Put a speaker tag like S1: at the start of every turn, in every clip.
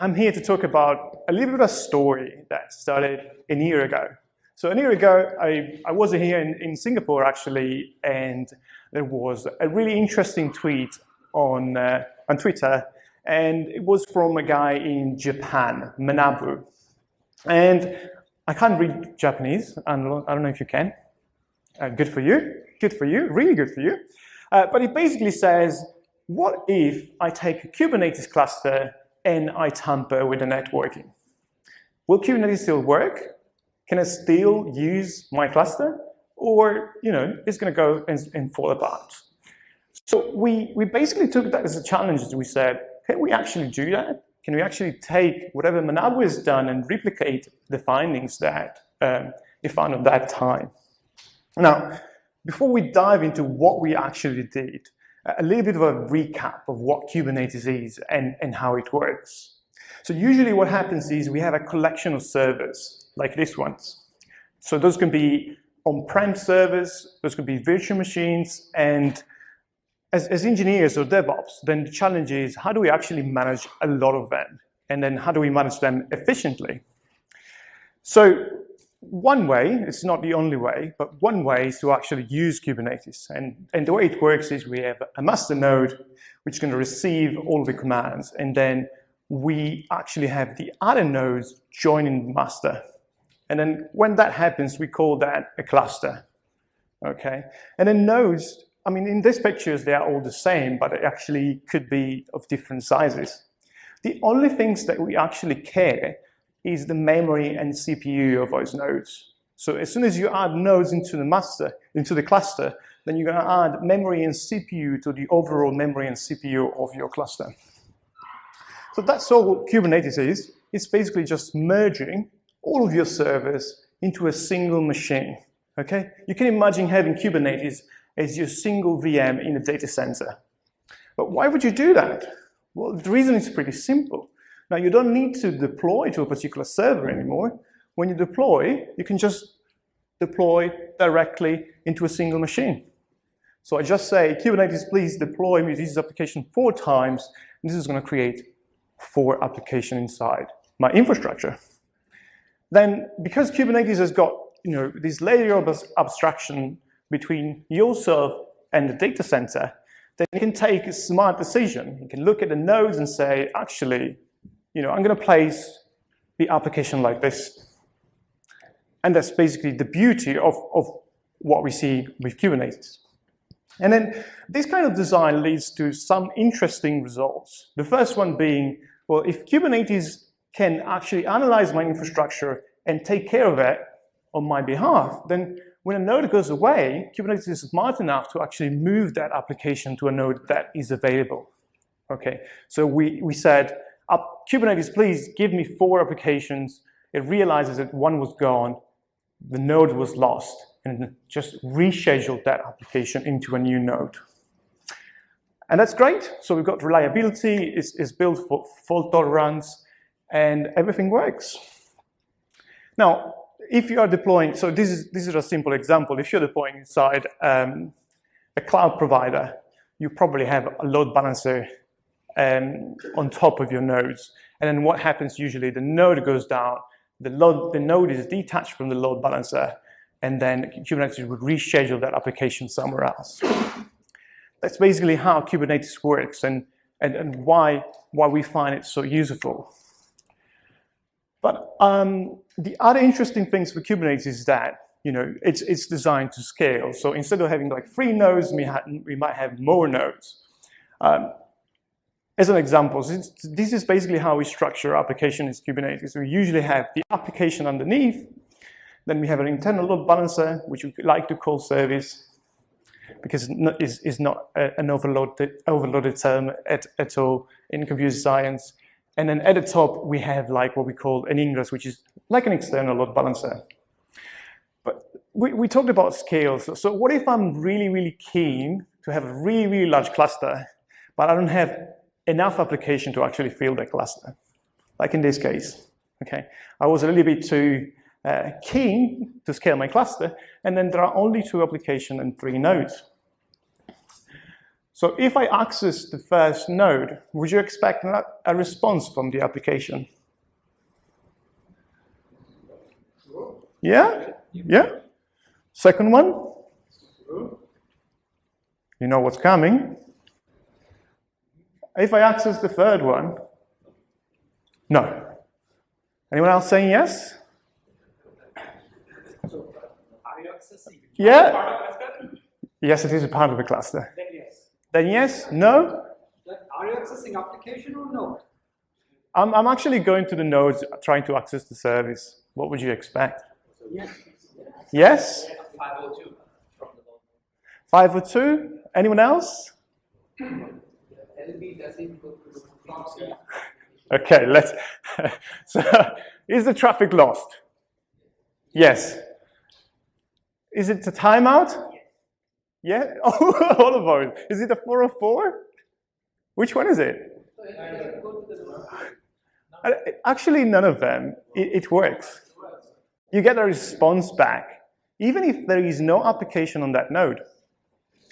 S1: I'm here to talk about a little bit of a story that started a year ago. So a year ago, I, I was here in, in Singapore actually, and there was a really interesting tweet on, uh, on Twitter, and it was from a guy in Japan, Manabu. And I can't read Japanese, don't, I don't know if you can. Uh, good for you, good for you, really good for you. Uh, but it basically says, what if I take a Kubernetes cluster and I tamper with the networking? Will Kubernetes still work? Can I still use my cluster? Or, you know, it's going to go and, and fall apart. So we, we basically took that as a challenge. We said, can we actually do that? Can we actually take whatever Manabu has done and replicate the findings that um, he found at that time? Now, before we dive into what we actually did, a little bit of a recap of what Kubernetes is and, and how it works. So usually what happens is we have a collection of servers, like this ones. So those can be on-prem servers, those can be virtual machines, and as, as engineers or DevOps, then the challenge is how do we actually manage a lot of them? And then how do we manage them efficiently? So one way, it's not the only way, but one way is to actually use Kubernetes. And, and the way it works is we have a master node, which is going to receive all the commands. And then we actually have the other nodes joining the master. And then when that happens, we call that a cluster. Okay. And then nodes, I mean, in these pictures, they are all the same, but it actually could be of different sizes. The only things that we actually care is the memory and CPU of those nodes. So as soon as you add nodes into the master, into the cluster, then you're going to add memory and CPU to the overall memory and CPU of your cluster. So that's all Kubernetes is. It's basically just merging all of your servers into a single machine. Okay? You can imagine having Kubernetes as your single VM in a data center. But why would you do that? Well, the reason is pretty simple. Now, you don't need to deploy to a particular server anymore. When you deploy, you can just deploy directly into a single machine. So I just say, Kubernetes, please deploy this application four times, and this is going to create four applications inside my infrastructure. Then, because Kubernetes has got you know, this layer of abstraction between yourself and the data center, then you can take a smart decision. You can look at the nodes and say, actually, you know, I'm going to place the application like this. And that's basically the beauty of, of what we see with Kubernetes. And then this kind of design leads to some interesting results. The first one being, well, if Kubernetes can actually analyze my infrastructure and take care of it on my behalf, then when a node goes away, Kubernetes is smart enough to actually move that application to a node that is available. Okay, so we, we said, up, Kubernetes, please give me four applications. It realizes that one was gone, the node was lost, and just rescheduled that application into a new node. And that's great. So we've got reliability, it's, it's built for fault tolerance, and everything works. Now, if you are deploying, so this is, this is a simple example. If you're deploying inside um, a cloud provider, you probably have a load balancer um, on top of your nodes. And then what happens usually, the node goes down, the, load, the node is detached from the load balancer, and then Kubernetes would reschedule that application somewhere else. That's basically how Kubernetes works and, and, and why, why we find it so useful. But um, the other interesting things for Kubernetes is that you know, it's, it's designed to scale. So instead of having like three nodes, we, we might have more nodes. Um, as an example, this is basically how we structure application in Kubernetes. We usually have the application underneath, then we have an internal load balancer, which we like to call service, because it's, not an overloaded, overloaded term at, at all in computer science. And then at the top, we have like what we call an ingress, which is like an external load balancer. But we, we talked about scale. So, so what if I'm really, really keen to have a really, really large cluster, but I don't have enough application to actually fill the cluster, like in this case. Okay, I was a little bit too uh, keen to scale my cluster, and then there are only two applications and three nodes. So if I access the first node, would you expect a response from the application? Yeah? Yeah? Second one? You know what's coming. If I access the third one, no. Anyone else saying yes?
S2: So, are you accessing?
S1: Yeah. Yes, it is a part of a cluster.
S2: Then yes.
S1: Then yes, no.
S2: Are you accessing application or no?
S1: I'm, I'm actually going to the nodes trying to access the service. What would you expect?
S2: Yes.
S1: Yes?
S2: 502 from the
S1: 502? Anyone else? Okay, let's. so, is the traffic lost? Yes. Is it a timeout? Yeah? Oh, all of those. Is it a 404? Which one is it? Actually, none of them. It, it works. You get a response back, even if there is no application on that node.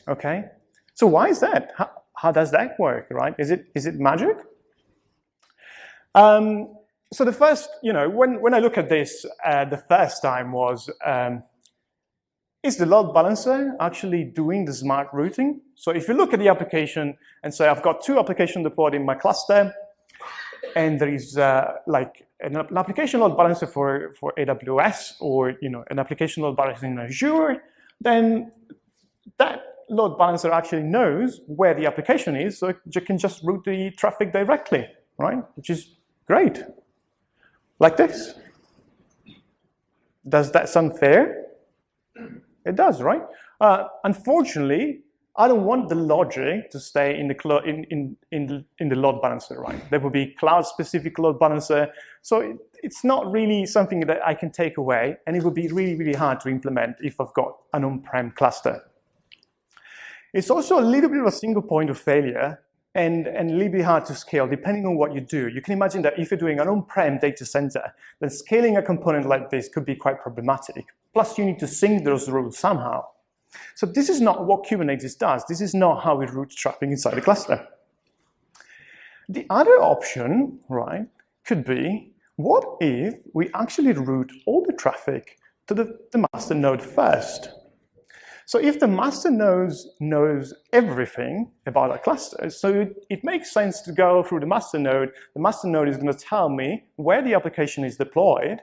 S1: Okay? So why is that? How, how does that work, right? Is it, is it magic? Um, so the first, you know, when, when I look at this, uh, the first time was, um, is the load balancer actually doing the smart routing? So if you look at the application and say, I've got two applications deployed in my cluster, and there is uh, like an, an, application load balancer for, for AWS or you know an application load balancer in Azure, then that load balancer actually knows where the application is, so you can just route the traffic directly, right? Which is great. Like this. Does that sound fair? It does, right? Uh, unfortunately, I don't want the logic to stay in the, in, in, in, the, in the load balancer, right? There will be cloud-specific load balancer. So it, it's not really something that I can take away, and it would be really, really hard to implement if I've got an on-prem cluster. It's also a little bit of a single point of failure and, and a little bit hard to scale depending on what you do. You can imagine that if you're doing an on-prem data center, then scaling a component like this could be quite problematic. Plus, you need to sync those rules somehow. So this is not what Kubernetes does. This is not how we route traffic inside a cluster. The other option, right, could be, what if we actually route all the traffic to the, the master node first? So if the master knows, knows everything about a cluster, so it, it makes sense to go through the master node. The master node is going to tell me where the application is deployed,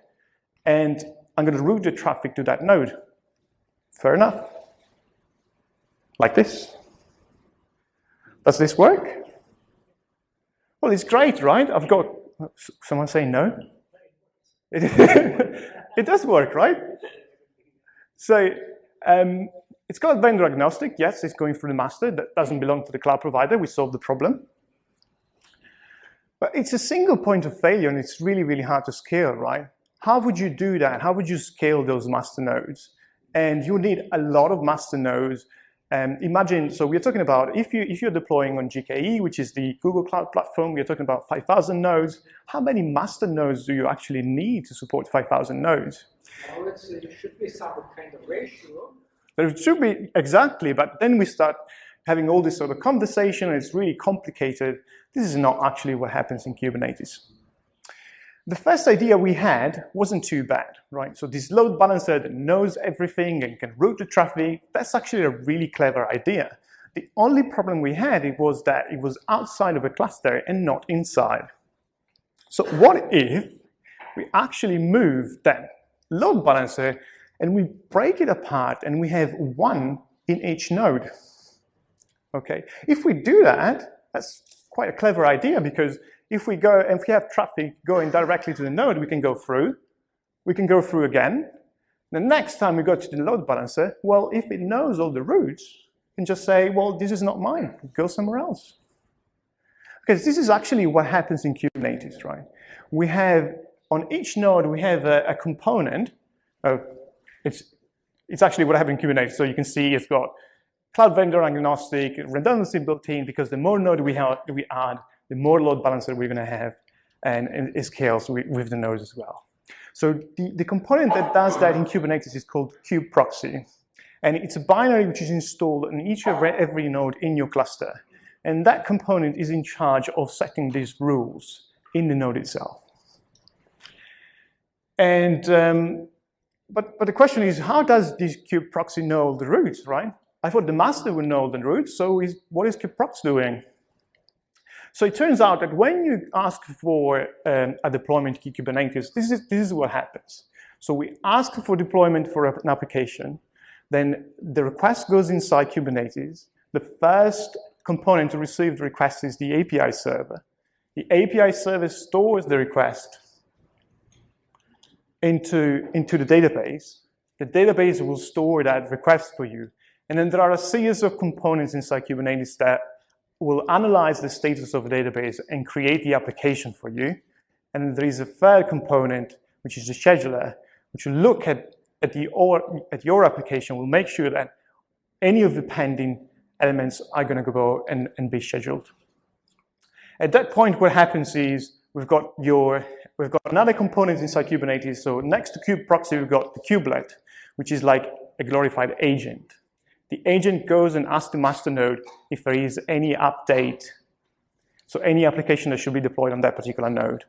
S1: and I'm going to route the traffic to that node. Fair enough. Like this. Does this work? Well, it's great, right? I've got, someone saying no? it does work, right? So um, it's got vendor agnostic. Yes, it's going through the master. That doesn't belong to the cloud provider. We solved the problem. But it's a single point of failure, and it's really, really hard to scale, right? How would you do that? How would you scale those master nodes? And you need a lot of master nodes um, imagine, so we're talking about if, you, if you're deploying on GKE, which is the Google Cloud Platform, we're talking about 5,000 nodes. How many master nodes do you actually need to support 5,000 nodes?
S2: Well, there should be some kind of ratio.
S1: There should be, exactly, but then we start having all this sort of conversation, and it's really complicated. This is not actually what happens in Kubernetes. The first idea we had wasn't too bad, right? So this load balancer that knows everything and can route the traffic, that's actually a really clever idea. The only problem we had it was that it was outside of a cluster and not inside. So what if we actually move that load balancer and we break it apart and we have one in each node? Okay, if we do that, that's quite a clever idea because if we go, if we have traffic going directly to the node, we can go through. We can go through again. The next time we go to the load balancer, well, if it knows all the routes, can just say, well, this is not mine, go somewhere else. Because this is actually what happens in Kubernetes, right? We have, on each node, we have a, a component. Uh, it's, it's actually what happened in Kubernetes. So you can see it's got cloud vendor agnostic, redundancy built in, because the more node we, have, we add, the more load balancer we're going to have, and, and it scales with, with, the nodes as well. So the, the component that does that in Kubernetes is kubeproxy. And it's a binary which is installed in each of every node in your cluster. And that component is in charge of setting these rules in the node itself. And, um, but, but the question is, how does this kubeproxy know the route, right? I thought the master would know the route, so is, what is kubeproxy doing? So it turns out that when you ask for um, a deployment to Kubernetes, this is, this is what happens. So we ask for deployment for an application, then the request goes inside Kubernetes. The first component to receive the request is the API server. The API server stores the request into, into the database. The database will store that request for you. And then there are a series of components inside Kubernetes that will analyze the status of the database and create the application for you. And there is a third component, which is the scheduler, which will look at, at, the, or, at your application, will make sure that any of the pending elements are going to go and, and be scheduled. At that point, what happens is we've got your we've got another component inside Kubernetes. So next to kube proxy, we've got the kubelet, which is like a glorified agent. The agent goes and asks the master node if there is any update, so any application that should be deployed on that particular node.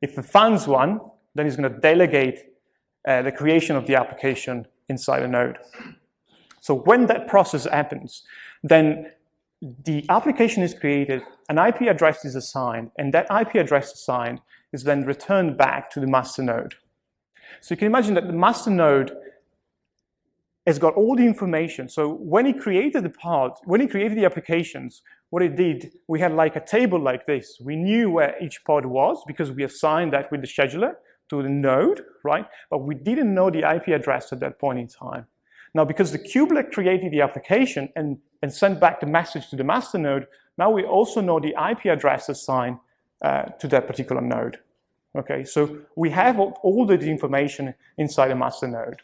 S1: If it finds one, then it's going to delegate uh, the creation of the application inside a node. So when that process happens, then the application is created, an IP address is assigned, and that IP address assigned is then returned back to the master node. So you can imagine that the master node has got all the information. So when he created the pod, when he created the applications, what it did, we had like a table like this. We knew where each pod was because we assigned that with the scheduler to the node, right? But we didn't know the IP address at that point in time. Now, because the kubelet created the application and, and sent back the message to the master node, now we also know the IP address assigned uh, to that particular node. Okay, so we have all the information inside a master node.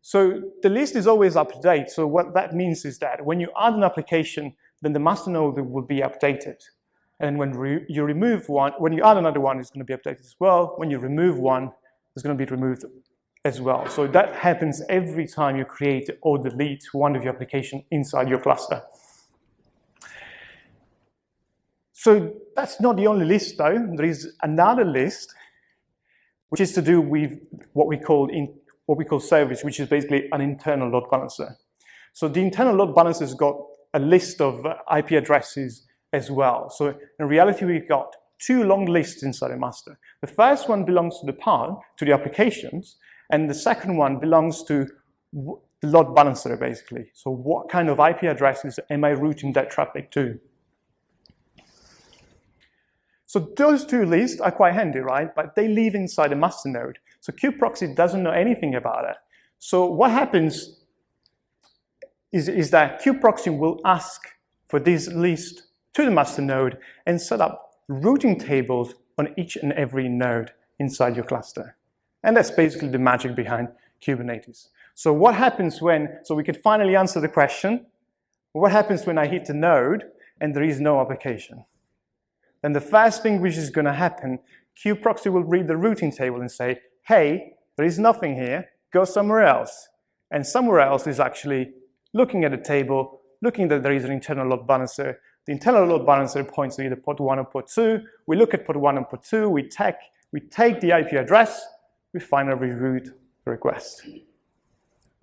S1: So the list is always up to date. So what that means is that when you add an application, then the master node will be updated. And when re you remove one, when you add another one, it's going to be updated as well. When you remove one, it's going to be removed as well. So that happens every time you create or delete one of your application inside your cluster. So that's not the only list though. There is another list which is to do with what we call in what we call service, which is basically an internal load balancer. So the internal load balancer has got a list of uh, IP addresses as well. So in reality, we've got two long lists inside a master. The first one belongs to the pod, to the applications, and the second one belongs to the load balancer, basically. So what kind of IP addresses am I routing that traffic to? So those two lists are quite handy, right? But they live inside a master node. So kubeproxy doesn't know anything about it. So what happens is, is that kubeproxy will ask for this list to the master node and set up routing tables on each and every node inside your cluster. And that's basically the magic behind Kubernetes. So what happens when, so we can finally answer the question, what happens when I hit a node and there is no application? Then the first thing which is going to happen, kubeproxy will read the routing table and say, hey, there is nothing here, go somewhere else. And somewhere else is actually looking at the table, looking that there is an internal load balancer. The internal load balancer points to either port 1 or port 2. We look at port 1 and port 2, we take, we take the IP address, we finally reroute the request.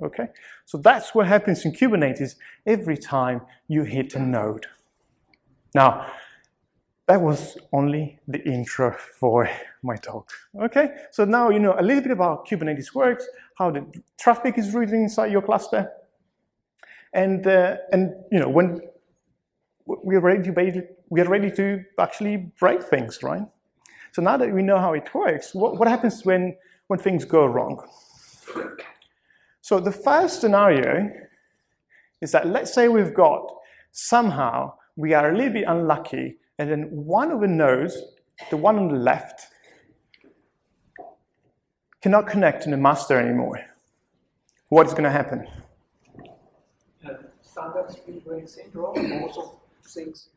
S1: Okay, so that's what happens in Kubernetes every time you hit a node. Now, that was only the intro for my talk. Okay, so now you know a little bit about Kubernetes works, how the traffic is routed inside your cluster, and uh, and you know when we're ready to we are ready to actually break things, right? So now that we know how it works, what, what happens when when things go wrong? So the first scenario is that let's say we've got somehow we are a little bit unlucky and then one of the nodes, the one on the left, cannot connect to the master anymore. What is going to happen?
S2: Uh, standard syndrome also things.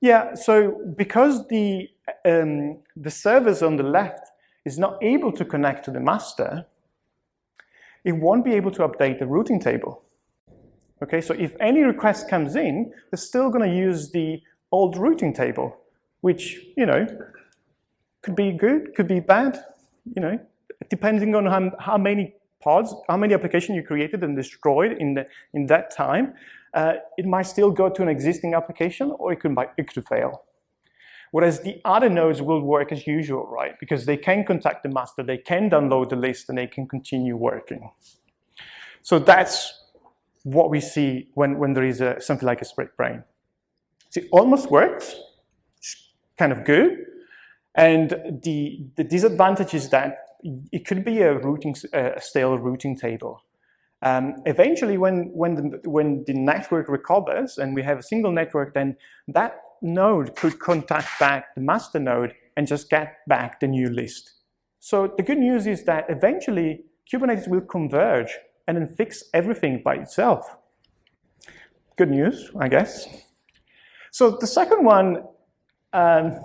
S1: Yeah, so because the, um, the service on the left is not able to connect to the master, it won't be able to update the routing table. Okay, so if any request comes in, they're still going to use the old routing table, which, you know, could be good, could be bad, you know, depending on how, how many pods, how many applications you created and destroyed in, the, in that time, uh, it might still go to an existing application or it could, it could fail. Whereas the other nodes will work as usual, right? Because they can contact the master, they can download the list, and they can continue working. So that's what we see when, when there is a, something like a split brain. It almost works, kind of good. And the, the disadvantage is that it could be a, routing, a stale routing table. Um, eventually, when, when, the, when the network recovers and we have a single network, then that node could contact back the master node and just get back the new list. So the good news is that eventually Kubernetes will converge and then fix everything by itself. Good news, I guess. So the second one, um,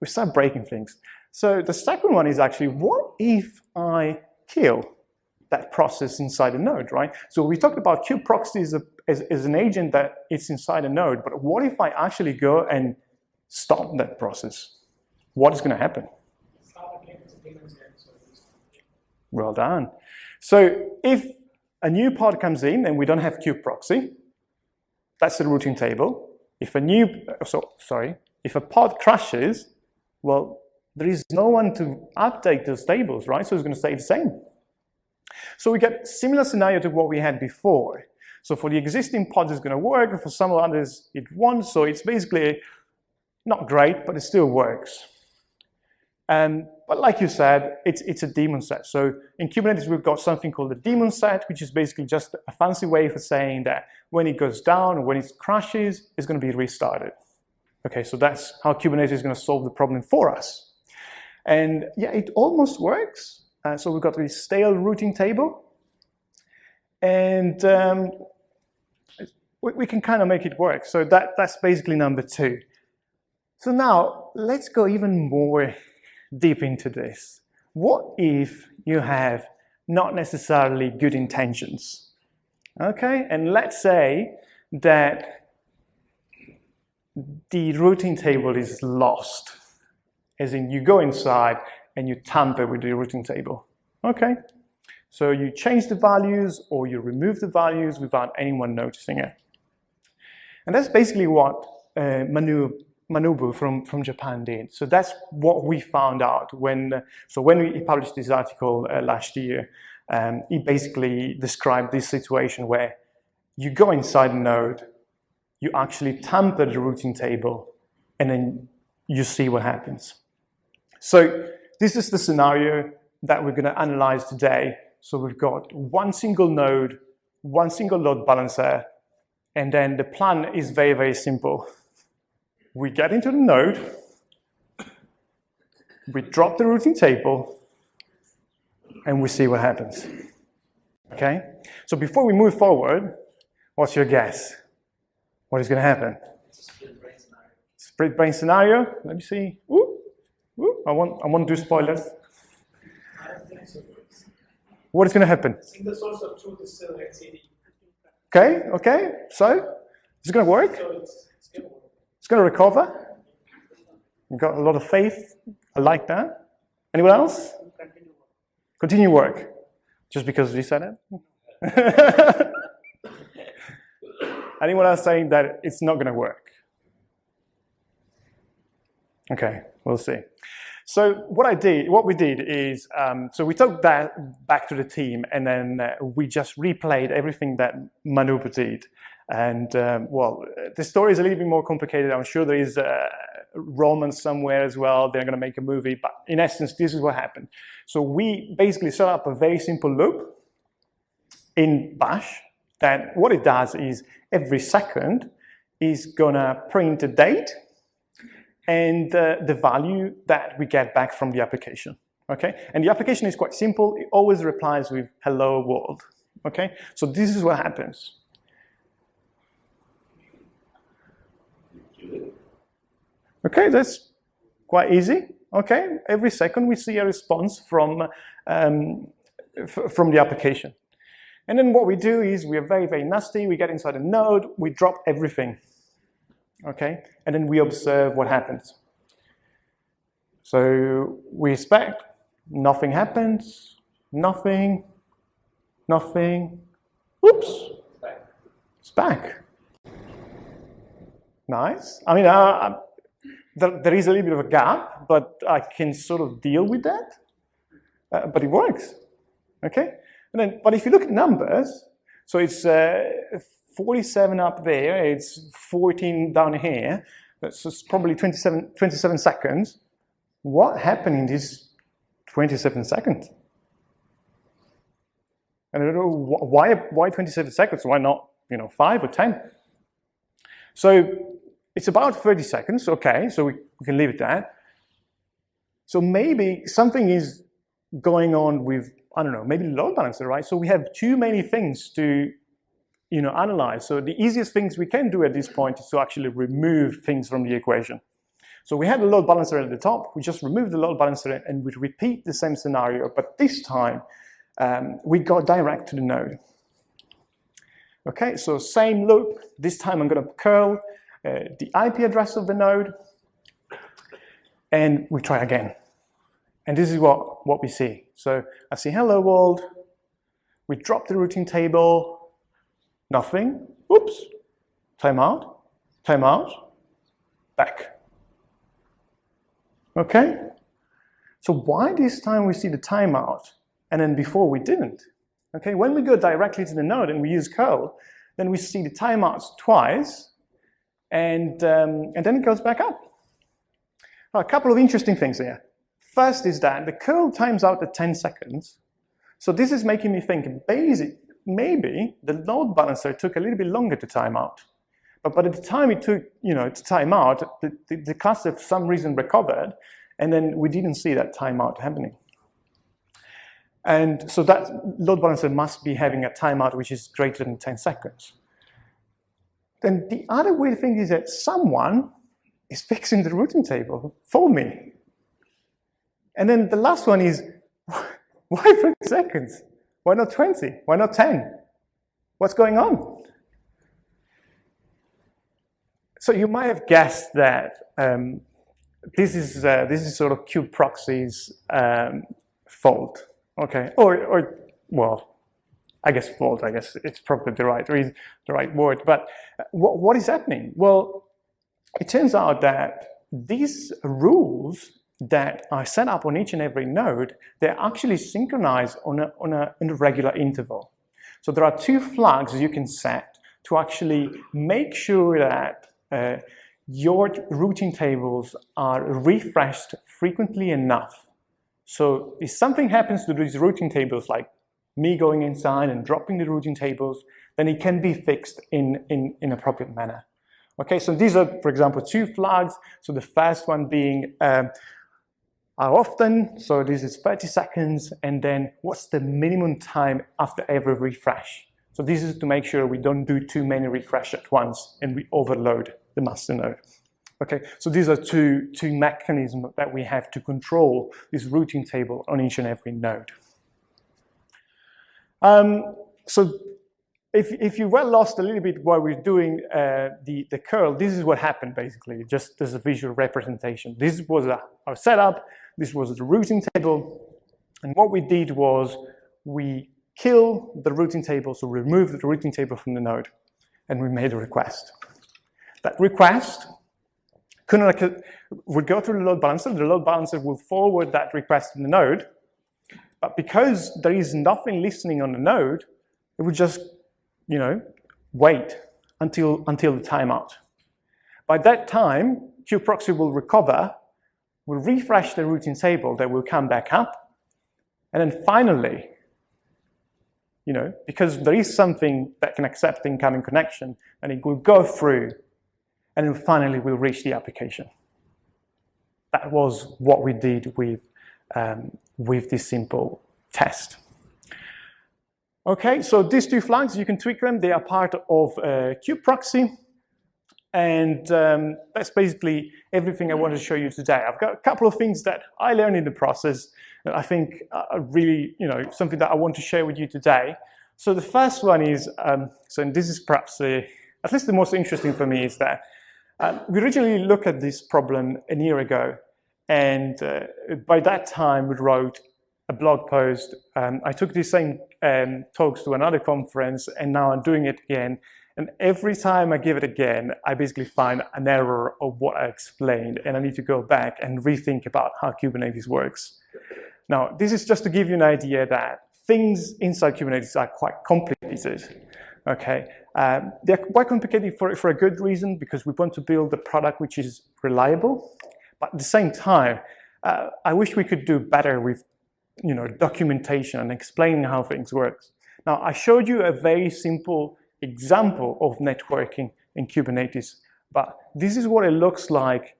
S1: we start breaking things. So the second one is actually, what if I kill that process inside a node, right? So we talked about kubeproxy as, a, as, as an agent that it's inside a node, but what if I actually go and stop that process? What is going to happen? Well done. So if a new pod comes in and we don't have kubeproxy, that's the routing table. If a new, so, sorry, if a pod crashes, well, there is no one to update those tables, right? So it's going to stay the same. So we get similar scenario to what we had before. So for the existing pods, it's going to work. For some others, it won't. So it's basically not great, but it still works. Um, but like you said, it's, it's a daemon set. So in Kubernetes, we've got something called a daemon set, which is basically just a fancy way for saying that when it goes down or when it crashes, it's going to be restarted. Okay, so that's how Kubernetes is going to solve the problem for us. And yeah, it almost works. Uh, so we've got this stale routing table. And um, we, we, can kind of make it work. So that, that's basically number two. So now let's go even more deep into this. What if you have not necessarily good intentions? Okay, and let's say that the routing table is lost as in you go inside and you tamper with the routing table. Okay, so you change the values or you remove the values without anyone noticing it. And that's basically what uh, Manu, Manobu from, from Japan did. So that's what we found out when, so when we published this article uh, last year, um, he basically described this situation where you go inside a node, you actually tamper the routing table, and then you see what happens. So this is the scenario that we're going to analyze today. So we've got one single node, one single load balancer, and then the plan is very, very simple. We get into the node, we drop the routing table, and we see what happens. Okay? So before we move forward, what's your guess? What is going to happen? Split brain scenario. Split brain scenario. Let me see. Ooh. I want I want to do spoilers. What is going to happen?
S2: Single source of truth is still etcd.
S1: Okay, okay. So, is it going to work?
S2: So it's, it's,
S1: it's going to recover. You've got a lot of faith. I like that. Anyone else?
S2: Continue work.
S1: Continue work. Just because you said it? Anyone else saying that it's not going to work? Okay, we'll see. So what I did, what we did is, um, so we took that back to the team and then uh, we just replayed everything that Manobu did. And um, well, the story is a little bit more complicated. I'm sure there is a romance somewhere as well. They're going to make a movie, but in essence, this is what happened. So we basically set up a very simple loop in Bash that what it does is every second is going to print a date and uh, the value that we get back from the application. Okay, and the application is quite simple. It always replies with hello world. Okay, so this is what happens. Okay, that's quite easy. Okay, every second we see a response from um, from the application. And then what we do is we are very, very nasty. We get inside a node, we drop everything, okay? And then we observe what happens. So we expect nothing happens, nothing, nothing. Oops, it's back. Nice. I mean, uh, there, there is a little bit of a gap, but I can sort of deal with that. Uh, but it works, okay? And then, but if you look at numbers, so it's uh, 47 up there, it's 14 down here, that's probably 27, 27 seconds. What happened in these 27 seconds? And I don't know why, why 27 seconds? Why not, you know, five or 10? So it's about 30 seconds, okay, so we, we can leave it that. So maybe something is going on with, I don't know, maybe load balancer, right? So we have too many things to you know, analyze. So the easiest things we can do at this point is to actually remove things from the equation. So we had a load balancer at the top, we just removed the load balancer and we repeat the same scenario, but this time um, we go direct to the node. Okay, so same loop, this time I'm gonna curl uh, the IP address of the node, and we try again. And this is what, what we see. So I see hello world, we drop the routing table, nothing, oops, timeout, timeout, back. Okay? So why this time we see the timeout and then before we didn't? Okay, when we go directly to the node and we use curl, then we see the timeouts twice and, um, and then it goes back up. A couple of interesting things here. First is that the curl times out at 10 seconds. So this is making me think maybe the load balancer took a little bit longer to time out. But by the time it took, you know, to time out, the, the, the cluster for some reason recovered, and then we didn't see that timeout happening. And so that load balancer must be having a timeout which is greater than 10 seconds. Then the other weird thing is that someone is fixing the routing table for me. And then the last one is, why 30 seconds? Why not 20? Why not 10? What's going on? So you might have guessed that um, this is uh, this is sort of kubeproxy's um, fault, okay? Or, or well, I guess fault. I guess it's probably the right reason, the right word. But what, what is happening? Well, it turns out that these rules that are set up on each and every node, they're actually synchronized on a, on a, on a regular interval. So there are two flags you can set to actually make sure that uh, your routing tables are refreshed frequently enough. So if something happens to these routing tables, like me going inside and dropping the routing tables, then it can be fixed in, in, in appropriate manner. Okay, so these are, for example, two flags. So the first one being um, how often, so this is 30 seconds, and then what's the minimum time after every refresh. So this is to make sure we don't do too many refresh at once and we overload the master node. Okay, so these are two, two mechanisms that we have to control this routing table on each and every node. Um, so if, if you were lost a little bit while we're doing uh, the, the curl, this is what happened basically, just as a visual representation. This was a, our setup, this was the routing table, and what we did was we kill the routing table, so remove the routing table from the node, and we made a request. That request would go through the load balancer, the load balancer will forward that request to the node, but because there is nothing listening on the node, it would just, you know, wait until, until the timeout. By that time, kubeproxy will recover, will refresh the routing table that will come back up, and then finally, you know, because there is something that can accept incoming connection, and it will go through, and then finally we'll reach the application. That was what we did with um, with this simple test. Okay, so these two flags, you can tweak them. They are part of uh, kubeproxy. And um, that's basically everything I wanted to show you today. I've got a couple of things that I learned in the process that I think are really, you know, something that I want to share with you today. So the first one is, um, so and this is perhaps the, at least the most interesting for me is that um, we originally looked at this problem a year ago. And uh, by that time, we wrote a blog post. Um, I took these same um, talks to another conference, and now I'm doing it again. And every time I give it again, I basically find an error of what I explained, and I need to go back and rethink about how Kubernetes works. Now, this is just to give you an idea that things inside Kubernetes are quite complicated. Okay, um, they're quite complicated for, for a good reason because we want to build a product which is reliable, but at the same time, uh, I wish we could do better with you know, documentation and explaining how things work. Now, I showed you a very simple example of networking in Kubernetes, but this is what it looks like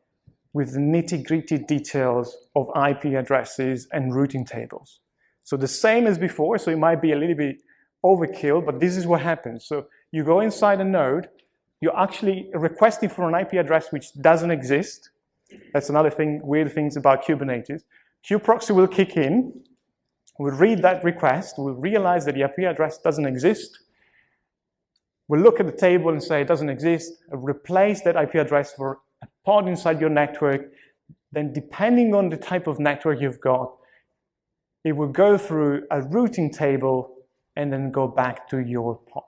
S1: with the nitty-gritty details of IP addresses and routing tables. So the same as before, so it might be a little bit overkill, but this is what happens. So you go inside a node, you're actually requesting for an IP address which doesn't exist. That's another thing, weird things about Kubernetes. kubeproxy will kick in, will read that request, will realize that the IP address doesn't exist, will look at the table and say it doesn't exist, replace that IP address for a pod inside your network, then depending on the type of network you've got, it will go through a routing table and then go back to your pod.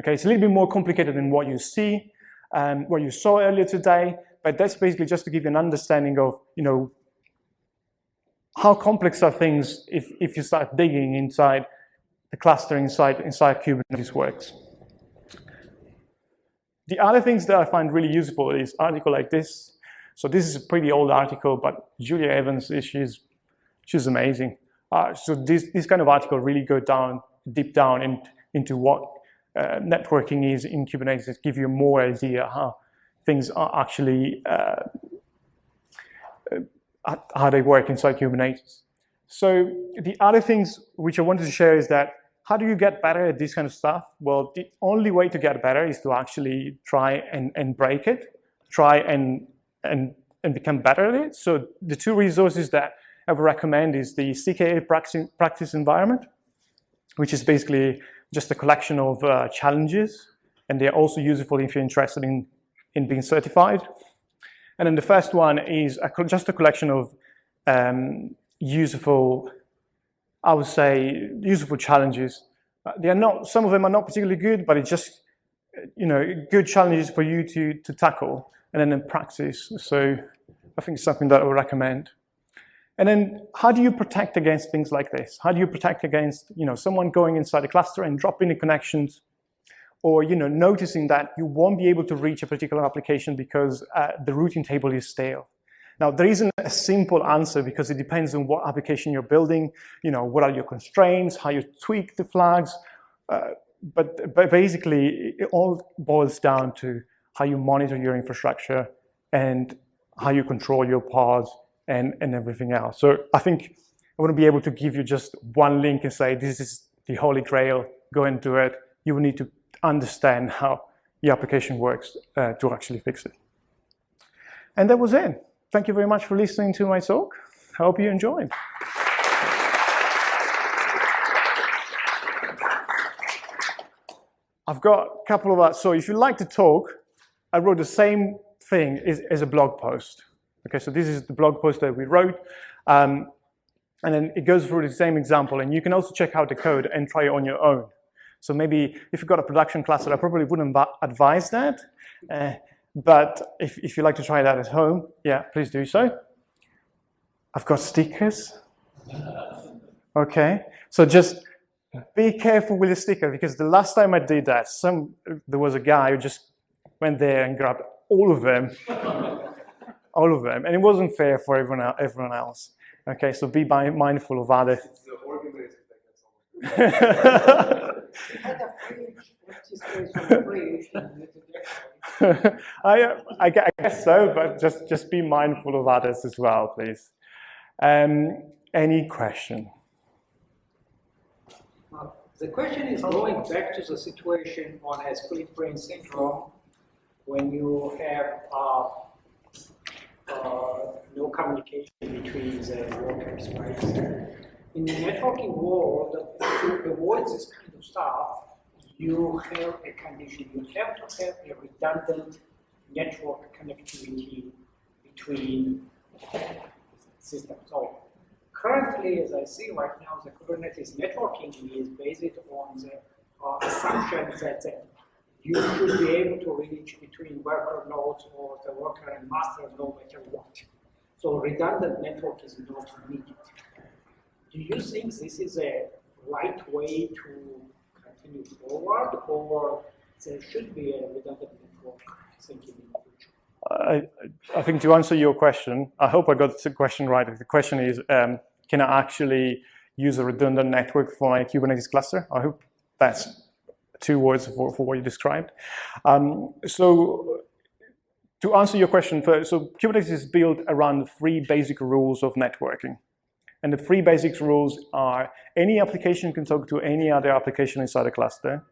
S1: Okay, it's a little bit more complicated than what you see, um, what you saw earlier today, but that's basically just to give you an understanding of, you know, how complex are things if, if you start digging inside the cluster inside, inside Kubernetes works. The other things that I find really useful is article like this. So this is a pretty old article, but Julia Evans, she's, she's amazing. Uh, so this, this kind of article really go down, deep down in, into what uh, networking is in Kubernetes, give you more idea how things are actually, uh, uh, how they work inside Kubernetes. So the other things which I wanted to share is that how do you get better at this kind of stuff? Well, the only way to get better is to actually try and, and break it, try and, and, and become better at it. So the two resources that I would recommend is the CKA practice, practice environment, which is basically just a collection of uh, challenges, and they're also useful if you're interested in, in being certified. And then the first one is a, just a collection of um, useful, I would say, useful challenges. Uh, they are not, some of them are not particularly good, but it's just, you know, good challenges for you to, to tackle and then in practice. So I think it's something that I would recommend. And then how do you protect against things like this? How do you protect against you know, someone going inside a cluster and dropping the connections or you know, noticing that you won't be able to reach a particular application because uh, the routing table is stale? Now, there isn't a simple answer because it depends on what application you're building, you know, what are your constraints, how you tweak the flags. Uh, but, but basically, it all boils down to how you monitor your infrastructure and how you control your pods and, and everything else. So I think I wouldn't be able to give you just one link and say, this is the holy grail, go and do it. You will need to understand how the application works uh, to actually fix it. And that was it. Thank you very much for listening to my talk. I hope you enjoyed. I've got a couple of, uh, so if you like to talk, I wrote the same thing as, as a blog post. Okay, so this is the blog post that we wrote. Um, and then it goes through the same example. And you can also check out the code and try it on your own. So maybe if you've got a production cluster, I probably wouldn't advise that. Uh, but if, if you like to try that at home, yeah, please do so. I've got stickers. Okay, so just be careful with the sticker because the last time I did that, some there was a guy who just went there and grabbed all of them all of them, and it wasn't fair for everyone, everyone else. Okay, so be mindful of other. I, I guess so, but just, just be mindful of others as well, please. Um, any question?
S3: the question is going back to the situation on a split brain syndrome when you have uh, uh, no communication between the workers, right? In the networking world, to avoid this kind of stuff, you have a condition. You have to have a redundant network connectivity between systems. So currently, as I see right now, the Kubernetes networking is based on the uh, assumption that the you should be able to reach between worker nodes or the worker and master no matter what. So redundant network is not needed. Do you think this is a right way to continue forward, or there should be a redundant network thinking in the future?
S1: I, I think to answer your question, I hope I got the question right. The question is, um, can I actually use a redundant network for my Kubernetes cluster? I hope that's two words for, for what you described. Um, so to answer your question first, so Kubernetes is built around three basic rules of networking. And the three basic rules are any application can talk to any other application inside a cluster.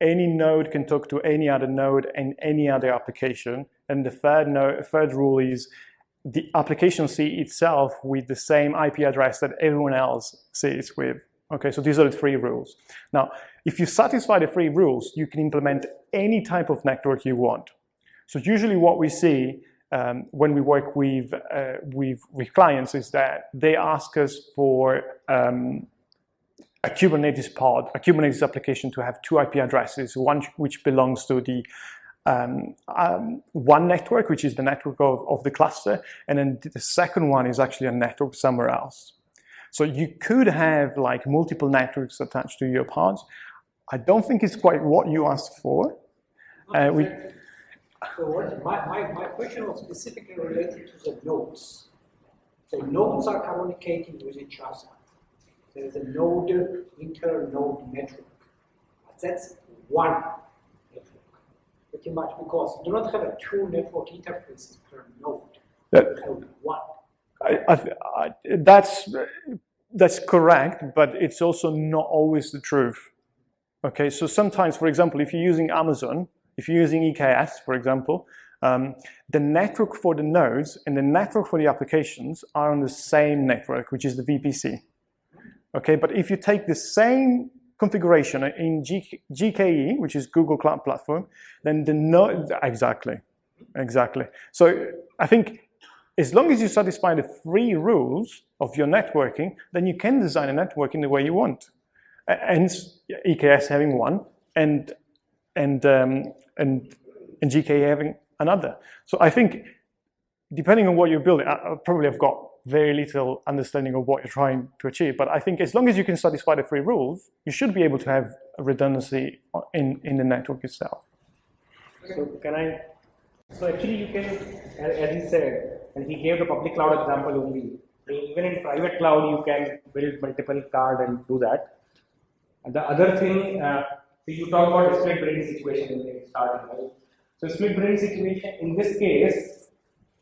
S1: Any node can talk to any other node and any other application. And the third, third rule is the application see itself with the same IP address that everyone else sees with. Okay, so these are the three rules. Now, if you satisfy the three rules, you can implement any type of network you want. So usually what we see um, when we work with, uh, with, with, clients is that they ask us for um, a Kubernetes pod, a Kubernetes application to have two IP addresses, one which belongs to the um, um, one network, which is the network of, of the cluster, and then the second one is actually a network somewhere else. So you could have like multiple networks attached to your pods. I don't think it's quite what you asked for.
S3: Uh, we, so what, my, my, my question was specifically related to the nodes. So nodes are communicating with each other. There is a node, inter-node network. But that's one network, pretty much because you do not have a two network interfaces per node. That, you have one.
S1: I, I, I, that's that's correct, but it's also not always the truth. Okay, so sometimes, for example, if you're using Amazon, if you're using EKS, for example, um, the network for the nodes and the network for the applications are on the same network, which is the VPC. Okay, but if you take the same configuration in G GKE, which is Google Cloud Platform, then the node, exactly, exactly. So I think as long as you satisfy the three rules of your networking, then you can design a network in the way you want. And EKS having one and and um, and and GKE having another. So I think, depending on what you're building, I, I probably have got very little understanding of what you're trying to achieve. But I think as long as you can satisfy the three rules, you should be able to have redundancy in in the network itself.
S4: So can I? So actually, you can, as he said, and he gave the public cloud example only. Even in private cloud, you can build multiple card and do that. And the other thing, uh, so you talk about split brain situation in the starting, right? So split brain situation, in this case,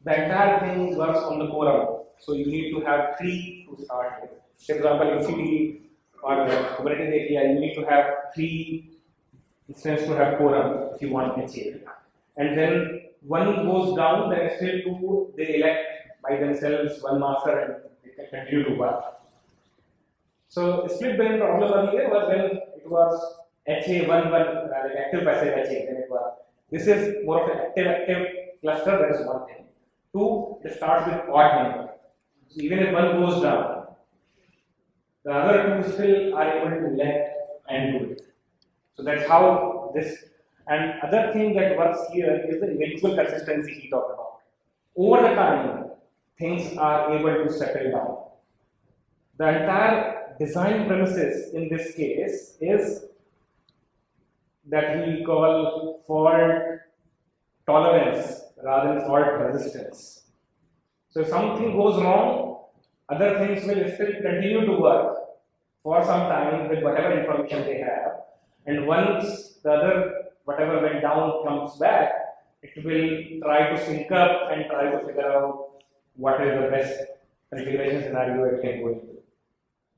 S4: the entire thing works on the quorum. So you need to have three to start with. For example, MCP or Kubernetes API, you need to have three instances to have quorum if you want HA. And then one goes down, then still two they elect by themselves one master and they can continue to work. So split brain problem earlier was when it was HA one one uh, like active passive HA, was this is more of an active active cluster, that is one thing. Two, it starts with odd number. So even if one goes down, the other two still are able to let and do it. So that's how this and other thing that works here is the eventual consistency he talked about. Over the time, things are able to settle down. The entire design premises in this case is that we call fault tolerance rather than fault resistance. So if something goes wrong, other things will still continue to work for some time with whatever information they have. And once the other whatever went down comes back, it will try to sync up and try to figure out what is the best configuration scenario it can go into.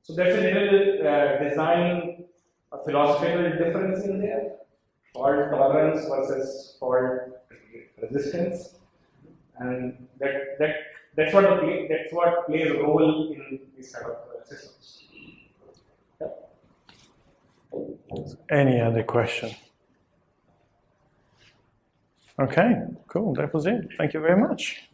S4: So that's a little uh, design a philosophical difference in there, fault tolerance versus fault resistance, and that that that's what the play, that's what plays a role in these kind of systems.
S1: Any other question? Okay, cool. That was it. Thank you very much.